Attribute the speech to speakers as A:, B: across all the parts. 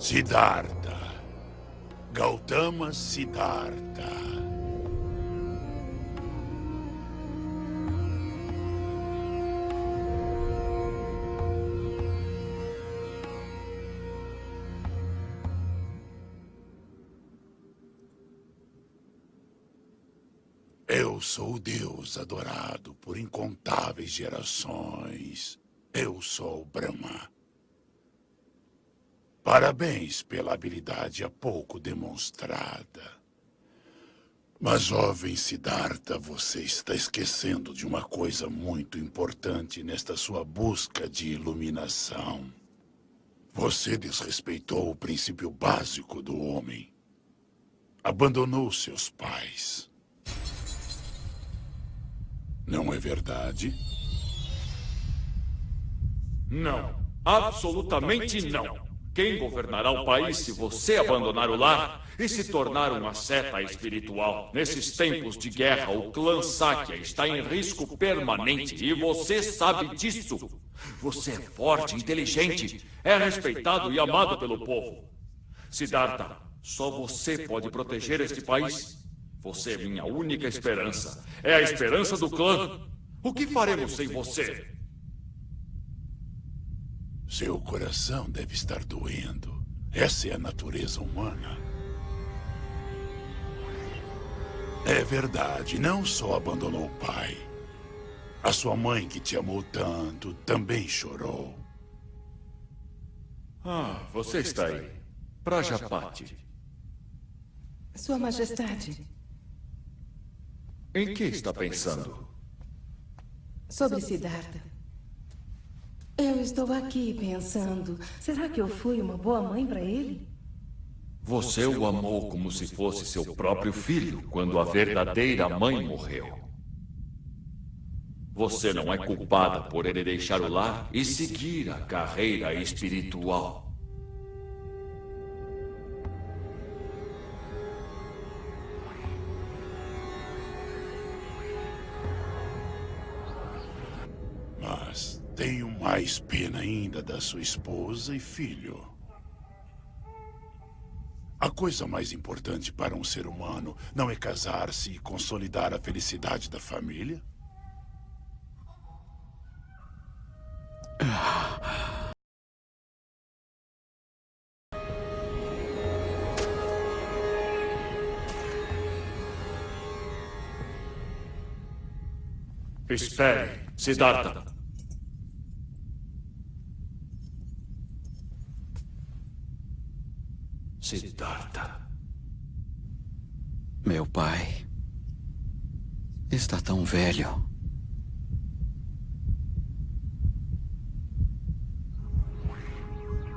A: Siddhartha. Gautama Siddhartha. Eu sou o Deus adorado por incontáveis gerações. Eu sou Brahma. Parabéns pela habilidade há pouco demonstrada. Mas, jovem Siddhartha, você está esquecendo de uma coisa muito importante nesta sua busca de iluminação. Você desrespeitou o princípio básico do homem. Abandonou seus pais. Não é verdade?
B: Não. Absolutamente não. Quem governará o país se você abandonar o lar e se tornar uma seta espiritual? Nesses tempos de guerra, o clã Sakya está em risco permanente e você sabe disso. Você é forte, inteligente, é respeitado e amado pelo povo. Siddhartha, só você pode proteger este país. Você é minha única esperança. É a esperança do clã. O que faremos sem você?
A: Seu coração deve estar doendo. Essa é a natureza humana. É verdade, não só abandonou o pai. A sua mãe, que te amou tanto, também chorou.
B: Ah, você está aí. Prajapati.
C: Sua Majestade.
B: Em que está pensando?
C: Sobre Siddhartha. Eu estou aqui pensando, será que eu fui uma boa mãe para ele?
B: Você o amou como se fosse seu próprio filho quando a verdadeira mãe morreu. Você não é culpada por ele deixar o lar e seguir a carreira espiritual.
A: Mais pena ainda da sua esposa e filho. A coisa mais importante para um ser humano não é casar-se e consolidar a felicidade da família?
B: Espere, Siddhartha. Siddhartha.
D: Meu pai está tão velho.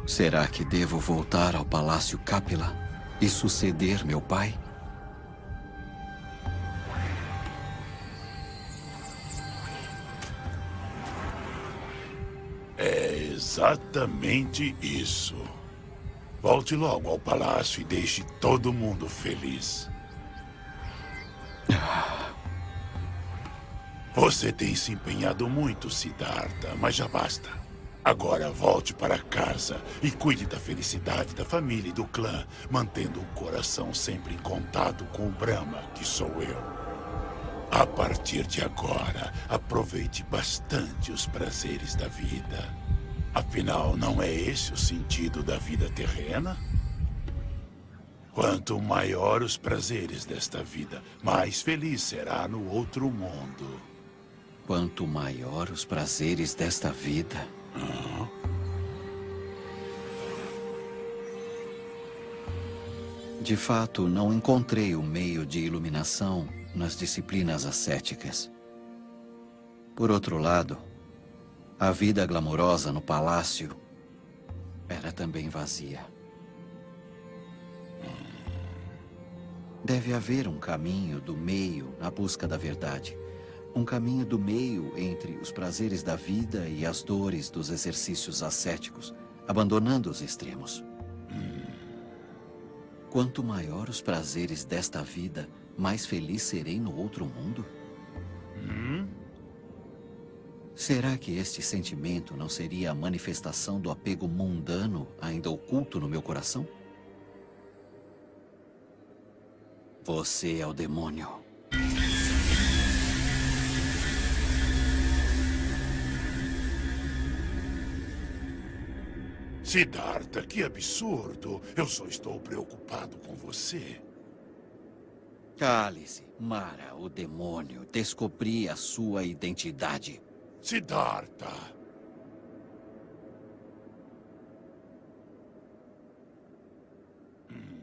D: Será que devo voltar ao Palácio Capila e suceder meu pai?
A: É exatamente isso. Volte logo ao palácio e deixe todo mundo feliz. Você tem se empenhado muito, Siddhartha, mas já basta. Agora volte para casa e cuide da felicidade da família e do clã, mantendo o coração sempre em contato com o Brahma, que sou eu. A partir de agora, aproveite bastante os prazeres da vida. Afinal, não é esse o sentido da vida terrena? Quanto maior os prazeres desta vida, mais feliz será no outro mundo.
D: Quanto maior os prazeres desta vida. De fato, não encontrei o meio de iluminação nas disciplinas ascéticas. Por outro lado, a vida glamourosa no palácio era também vazia. Deve haver um caminho do meio na busca da verdade. Um caminho do meio entre os prazeres da vida e as dores dos exercícios ascéticos, abandonando os extremos. Quanto maior os prazeres desta vida, mais feliz serei no outro mundo? Será que este sentimento não seria a manifestação do apego mundano ainda oculto no meu coração? Você é o demônio.
A: Siddhartha, que absurdo. Eu só estou preocupado com você.
D: Cale-se, Mara, o demônio. Descobri a sua identidade.
A: Siddhartha. Hum.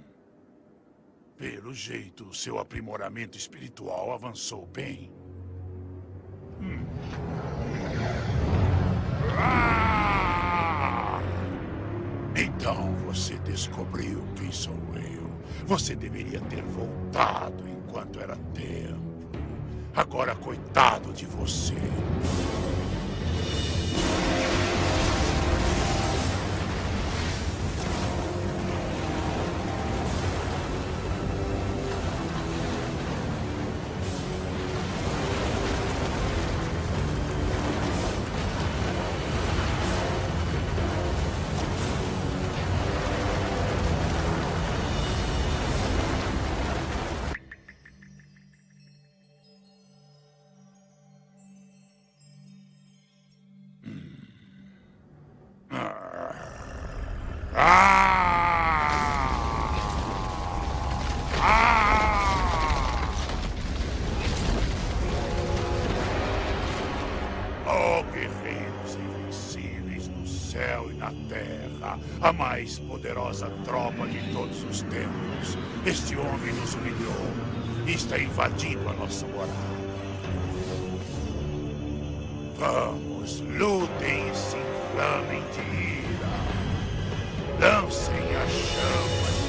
A: Pelo jeito, seu aprimoramento espiritual avançou bem. Hum. Ah! Então você descobriu quem sou eu. Você deveria ter voltado enquanto era tempo. Agora, coitado de você. Poderosa tropa de todos os tempos. Este homem nos humilhou e está invadindo a nossa morada. Vamos, lutem e se inflamem de ira. Lancem a chama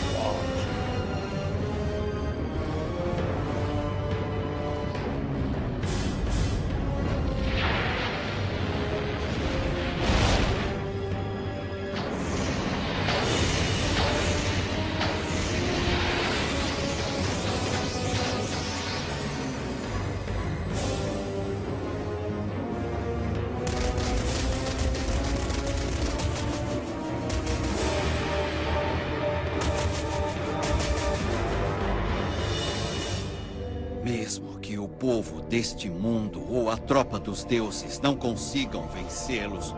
D: Mesmo que o povo deste mundo ou a tropa dos deuses não consigam vencê-los,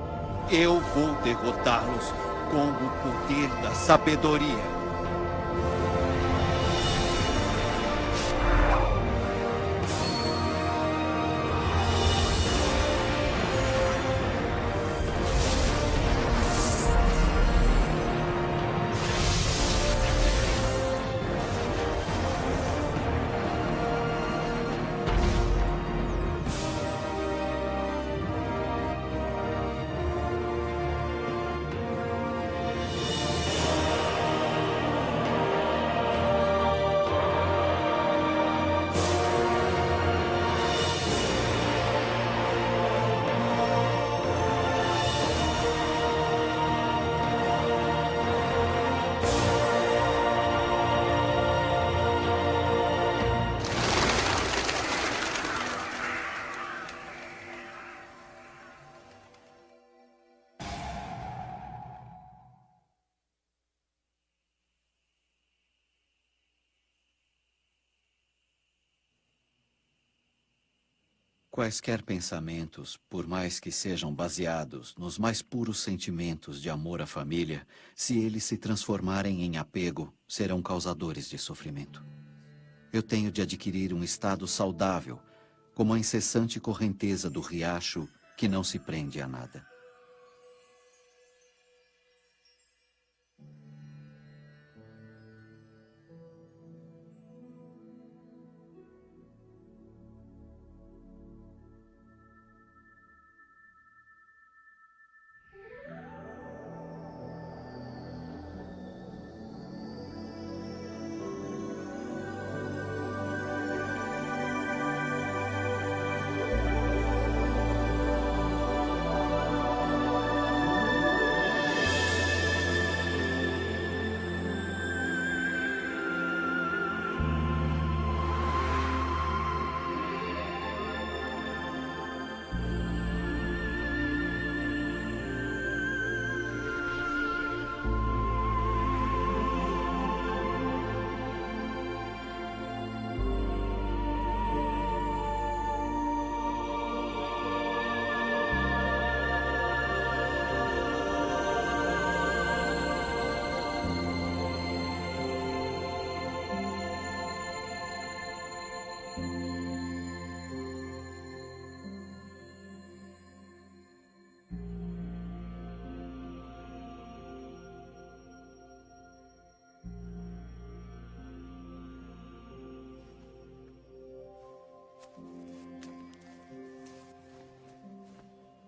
D: eu vou derrotá-los com o poder da sabedoria. Quaisquer pensamentos, por mais que sejam baseados nos mais puros sentimentos de amor à família, se eles se transformarem em apego, serão causadores de sofrimento. Eu tenho de adquirir um estado saudável, como a incessante correnteza do riacho que não se prende a nada.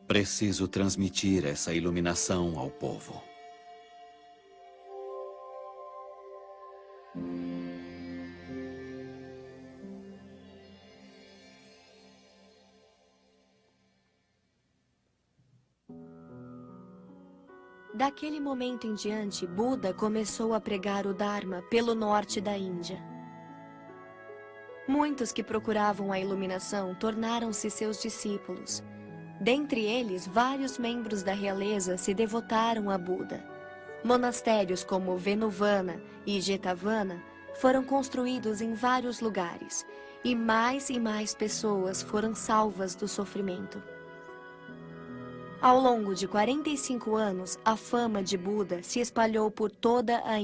D: Preciso transmitir essa iluminação ao povo.
E: Daquele momento em diante, Buda começou a pregar o Dharma pelo norte da Índia. Muitos que procuravam a iluminação tornaram-se seus discípulos. Dentre eles, vários membros da realeza se devotaram a Buda. Monastérios como Venuvana e Jetavana foram construídos em vários lugares, e mais e mais pessoas foram salvas do sofrimento. Ao longo de 45 anos, a fama de Buda se espalhou por toda a